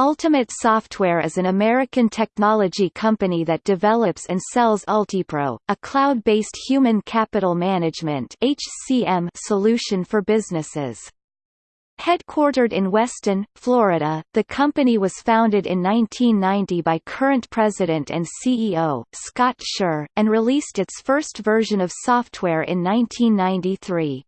Ultimate Software is an American technology company that develops and sells Ultipro, a cloud-based human capital management (HCM) solution for businesses. Headquartered in Weston, Florida, the company was founded in 1990 by current president and CEO, Scott Scherr, and released its first version of software in 1993.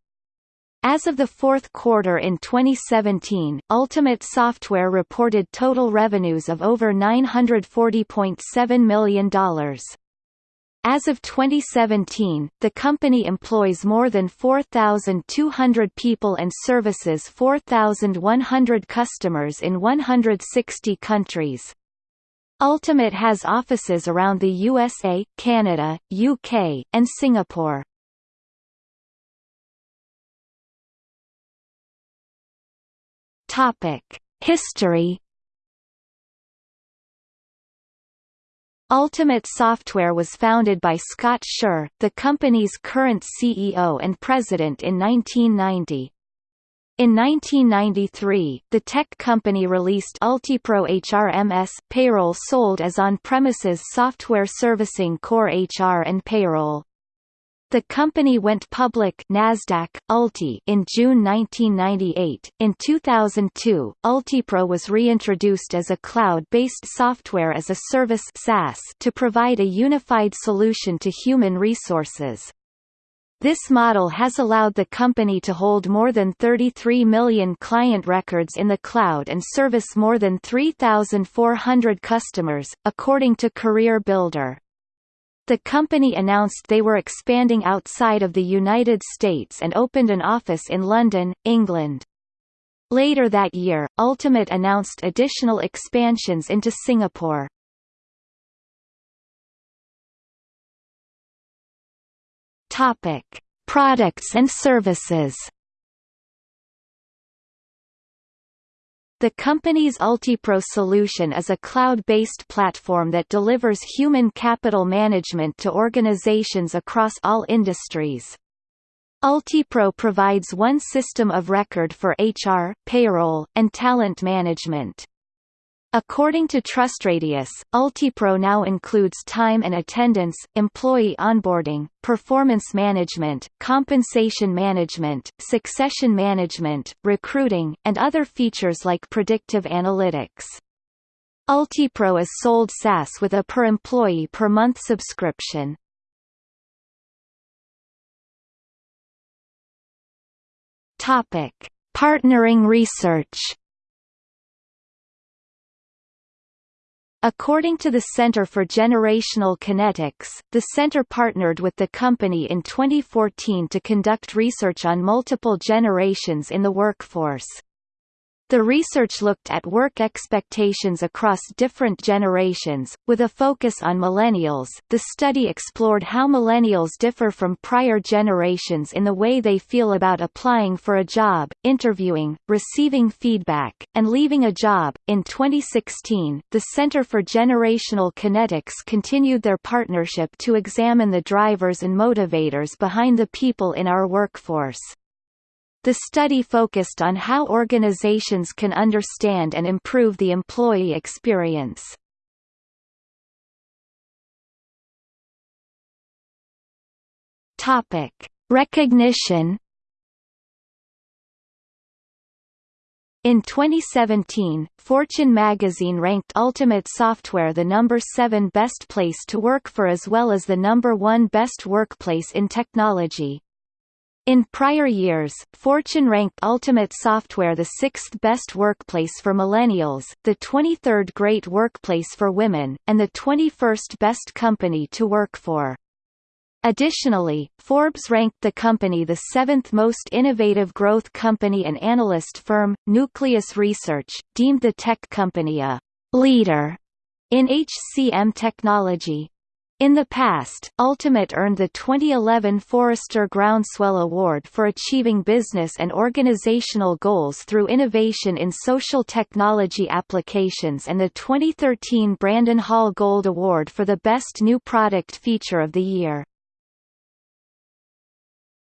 As of the fourth quarter in 2017, Ultimate Software reported total revenues of over $940.7 million. As of 2017, the company employs more than 4,200 people and services 4,100 customers in 160 countries. Ultimate has offices around the USA, Canada, UK, and Singapore. History. Ultimate Software was founded by Scott Scherr, the company's current CEO and president in 1990. In 1993, the tech company released Ultipro HRMS payroll sold as on-premises software servicing core HR and payroll. The company went public Nasdaq Ulti in June 1998. In 2002, Ultipro was reintroduced as a cloud-based software as a service SaaS to provide a unified solution to human resources. This model has allowed the company to hold more than 33 million client records in the cloud and service more than 3,400 customers, according to Career Builder. The company announced they were expanding outside of the United States and opened an office in London, England. Later that year, Ultimate announced additional expansions into Singapore. Topic: Products and services. The company's Ultipro solution is a cloud-based platform that delivers human capital management to organizations across all industries. Ultipro provides one system of record for HR, payroll, and talent management. According to TrustRadius, Ultipro now includes time and attendance, employee onboarding, performance management, compensation management, succession management, recruiting, and other features like predictive analytics. Ultipro is sold SaaS with a per employee per month subscription. Partnering research. According to the Center for Generational Kinetics, the center partnered with the company in 2014 to conduct research on multiple generations in the workforce. The research looked at work expectations across different generations, with a focus on millennials. The study explored how millennials differ from prior generations in the way they feel about applying for a job, interviewing, receiving feedback, and leaving a job. In 2016, the Center for Generational Kinetics continued their partnership to examine the drivers and motivators behind the people in our workforce. The study focused on how organizations can understand and improve the employee experience. Topic: Recognition. In 2017, Fortune magazine ranked Ultimate Software the number 7 best place to work for as well as the number 1 best workplace in technology. In prior years, Fortune ranked Ultimate Software the sixth best workplace for millennials, the 23rd great workplace for women, and the 21st best company to work for. Additionally, Forbes ranked the company the seventh most innovative growth company and analyst firm, Nucleus Research, deemed the tech company a leader in HCM technology. In the past, Ultimate earned the 2011 Forrester Groundswell Award for achieving business and organizational goals through innovation in social technology applications and the 2013 Brandon Hall Gold Award for the Best New Product Feature of the Year.